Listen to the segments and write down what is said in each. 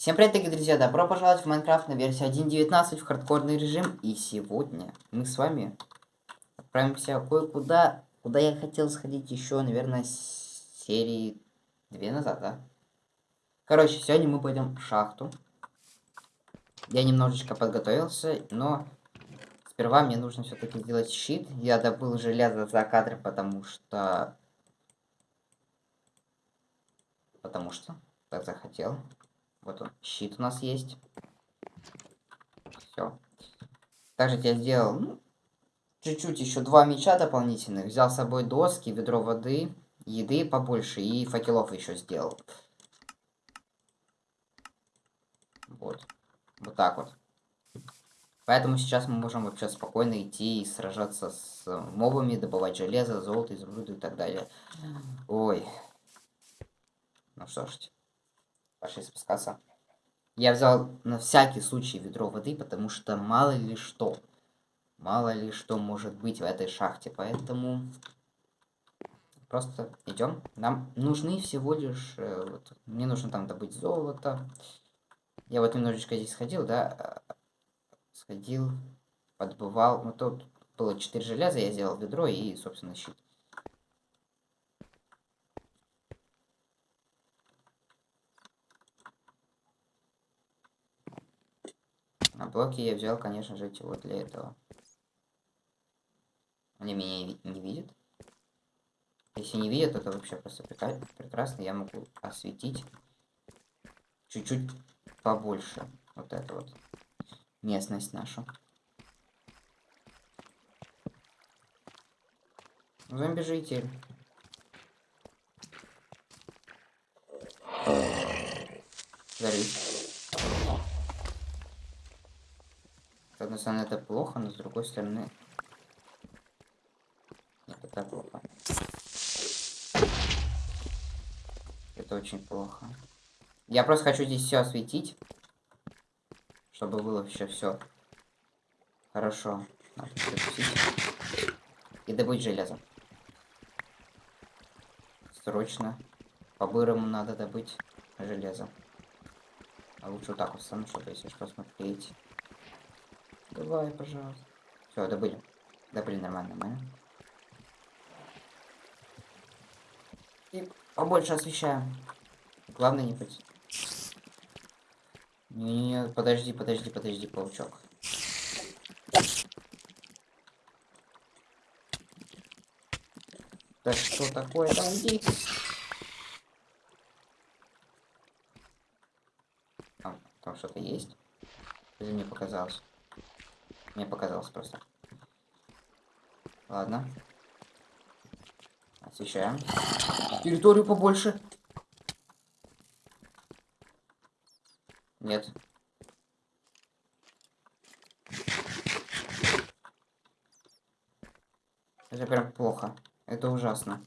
Всем привет, дорогие друзья! Добро пожаловать в Майнкрафт на версии 1.19 в хардкорный режим. И сегодня мы с вами отправимся кое-куда, куда я хотел сходить еще, наверное, серии 2 назад, да? Короче, сегодня мы пойдем в шахту. Я немножечко подготовился, но сперва мне нужно все-таки сделать щит. Я добыл железо за кадром, потому что... Потому что так захотел. Вот он, щит у нас есть. Все. Также я сделал, ну, чуть-чуть еще два меча дополнительных. Взял с собой доски, ведро воды, еды побольше и факелов еще сделал. Вот. Вот так вот. Поэтому сейчас мы можем вообще спокойно идти и сражаться с мобами, добывать железо, золото, изумруды и так далее. Ой. Ну что ж. Пошли спускаться. Я взял на всякий случай ведро воды, потому что мало ли что. Мало ли что может быть в этой шахте. Поэтому просто идем. Нам нужны всего лишь... Э, вот, мне нужно там добыть золото. Я вот немножечко здесь сходил, да. Сходил, подбывал. Ну тут было 4 железа, я сделал ведро и, собственно, щит. А блоки я взял, конечно же, вот для этого. Они меня не видят. Если не видят, это вообще просто прекрасно. Я могу осветить чуть-чуть побольше. Вот это вот. Местность нашу. Зомби-житель. С одной стороны это плохо, но с другой стороны... Это так плохо. Это очень плохо. Я просто хочу здесь все осветить. Чтобы было вообще все хорошо. Надо И добыть железо. Срочно. По-бырому надо добыть железо. А лучше вот так вот стану, чтобы если что смотреть. Давай, пожалуйста. Все, добыли. Добыли нормально, нормально. И побольше освещаем. Главное не быть. Не, не, подожди, подожди, подожди, паучок. Да что такое? Иди. Там, там что-то есть? Или мне показалось? Мне показалось просто. Ладно. Освещаем. Территорию побольше. Нет. Это прям плохо. Это ужасно.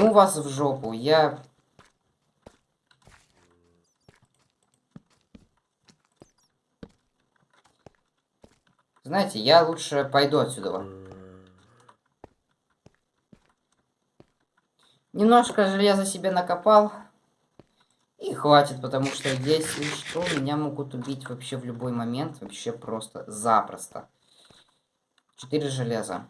Ну вас в жопу, я... Знаете, я лучше пойду отсюда. Немножко железа себе накопал. И хватит, потому что если что, меня могут убить вообще в любой момент. Вообще просто запросто. Четыре железа.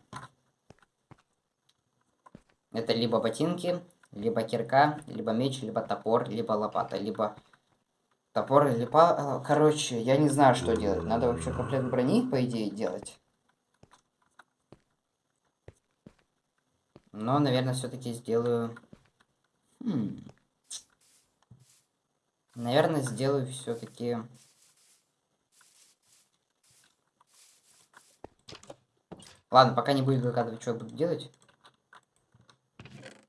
Это либо ботинки, либо кирка, либо меч, либо топор, либо лопата, либо топор, либо... Короче, я не знаю, что делать. Надо вообще комплект брони, по идее, делать. Но, наверное, все-таки сделаю... Хм. Наверное, сделаю все-таки... Ладно, пока не будет догадывать, что я буду делать.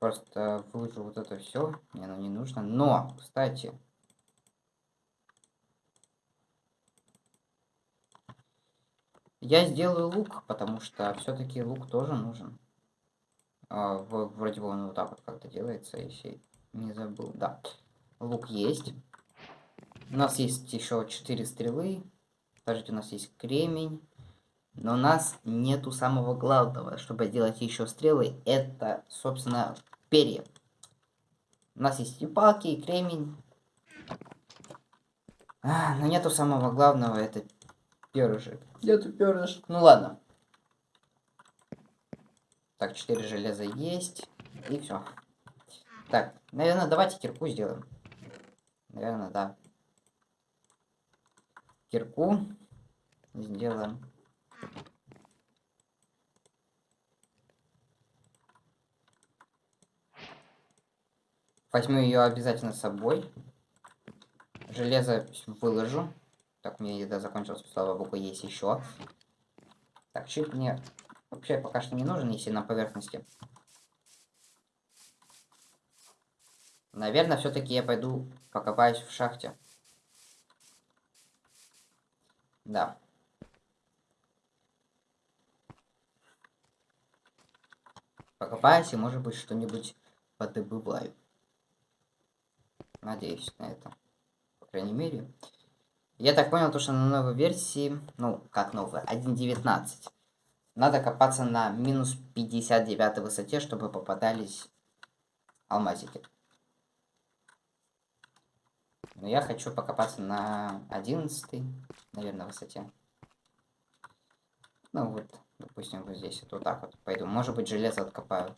Просто выложу вот это все. Мне оно не нужно. Но, кстати. Я сделаю лук, потому что все-таки лук тоже нужен. А, вроде бы он вот так вот как-то делается, если не забыл. Да, лук есть. У нас есть еще 4 стрелы. Подождите, у нас есть кремень. Но у нас нету самого главного, чтобы делать еще стрелы. Это, собственно, перья. У нас есть и палки, и кремень. А, но нету самого главного, это перышек. Нету перышек. Ну ладно. Так, 4 железа есть. И все. Так, наверное, давайте кирку сделаем. Наверное, да. Кирку сделаем. Возьму ее обязательно с собой. Железо выложу. Так, у меня еда закончилась, слава богу, есть еще. Так, чуть мне вообще пока что не нужен, если на поверхности. Наверное, все-таки я пойду покопаюсь в шахте. Да. Покопаюсь и, может быть, что-нибудь подобываю. Надеюсь на это. По крайней мере. Я так понял, то, что на новой версии, ну, как новая, 1.19, надо копаться на минус 59 высоте, чтобы попадались алмазики. Но я хочу покопаться на 11, наверное, высоте. Ну вот, допустим, вот здесь вот, так вот пойду. Может быть, железо откопаю.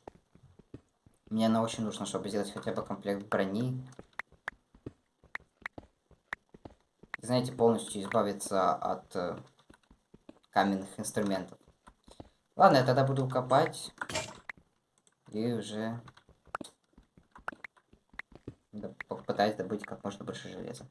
Мне оно очень нужно, чтобы сделать хотя бы комплект брони знаете, полностью избавиться от э, каменных инструментов. Ладно, я тогда буду копать. И уже попытаюсь добыть как можно больше железа.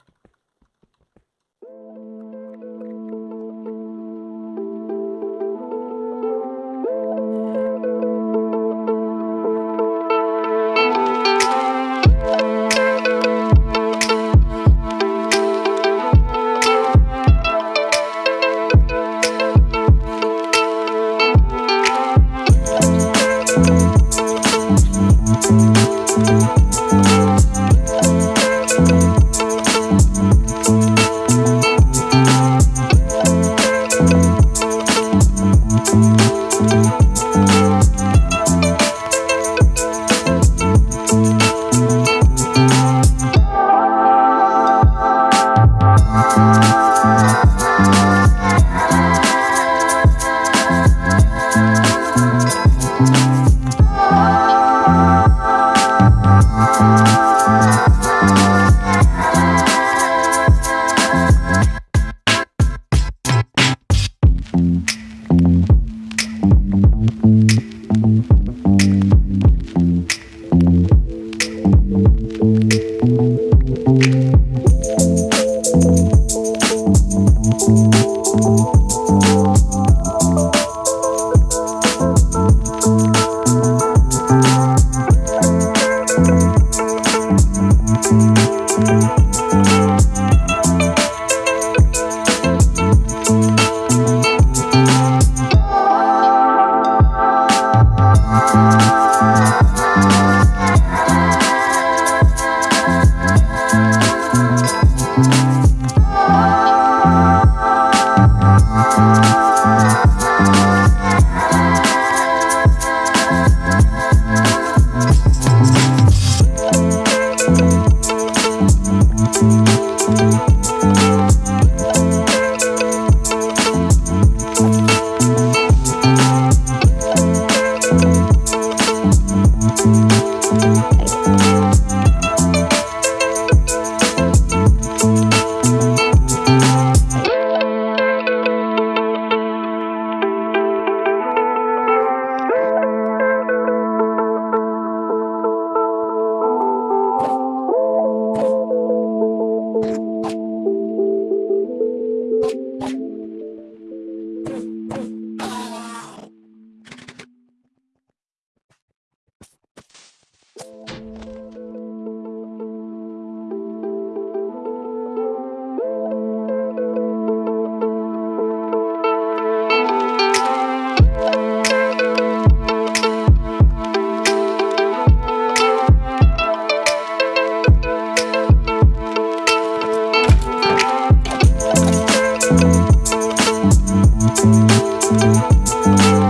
Thank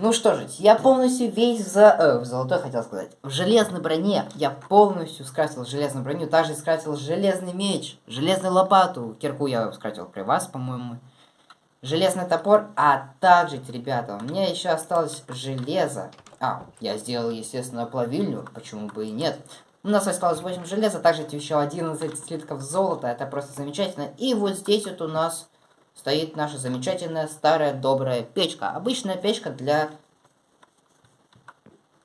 Ну что же, я полностью весь за... Э, в золотой хотел сказать. В железной броне я полностью скрасил железную броню. Также скрасил железный меч, железную лопату. Кирку я скратил при вас, по-моему. Железный топор. А также, ребята, у меня еще осталось железо. А, я сделал, естественно, плавильню. Почему бы и нет. У нас осталось 8 железа, также еще 11 слитков золота. Это просто замечательно. И вот здесь вот у нас стоит наша замечательная старая добрая печка. Обычная печка для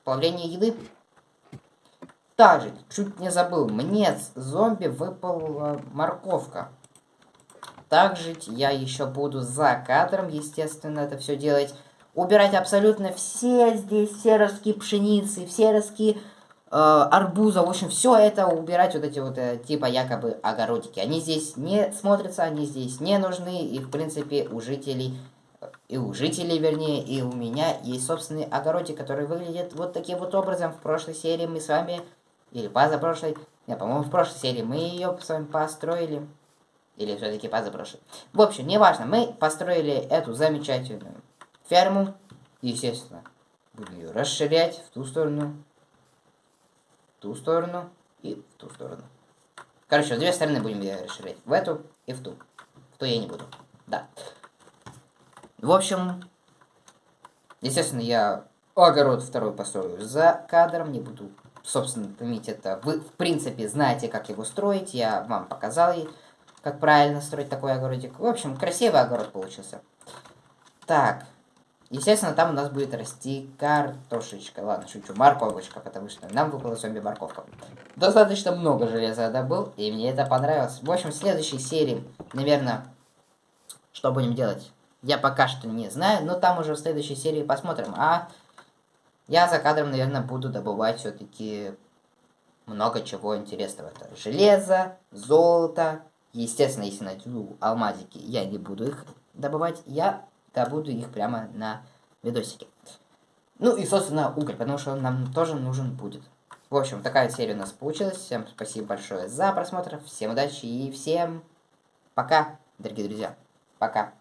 плавления еды. Также, чуть не забыл, мне с зомби выпала морковка. Также я еще буду за кадром, естественно, это все делать. Убирать абсолютно все здесь, все ростки пшеницы, все ростки арбуза, в общем, все это убирать, вот эти вот э, типа якобы огородики. Они здесь не смотрятся, они здесь не нужны, и в принципе у жителей, и у жителей, вернее, и у меня есть собственный огородик, который выглядит вот таким вот образом. В прошлой серии мы с вами, или позапрошлой, не, по-моему, в прошлой серии мы ее с вами построили. Или все-таки позапрошлой. В общем, неважно, мы построили эту замечательную ферму. Естественно, буду ее расширять в ту сторону, ту сторону и в ту сторону. Короче, две стороны будем расширять. В эту и в ту. В ту я не буду. Да. В общем, естественно, я огород второй построю за кадром. Не буду, собственно, томить это. Вы, в принципе, знаете, как его строить. Я вам показал, как правильно строить такой огородик. В общем, красивый огород получился. Так, Естественно, там у нас будет расти картошечка. Ладно, шучу, морковочка, потому что нам выпала зомби-морковка. Достаточно много железа я добыл, и мне это понравилось. В общем, в следующей серии, наверное, что будем делать, я пока что не знаю, но там уже в следующей серии посмотрим. А я за кадром, наверное, буду добывать все-таки много чего интересного. Это железо, золото. Естественно, если найду алмазики, я не буду их добывать. Я добуду их прямо на видосике. Ну и, собственно, уголь, потому что он нам тоже нужен будет. В общем, такая серия у нас получилась. Всем спасибо большое за просмотр. Всем удачи и всем пока, дорогие друзья. Пока.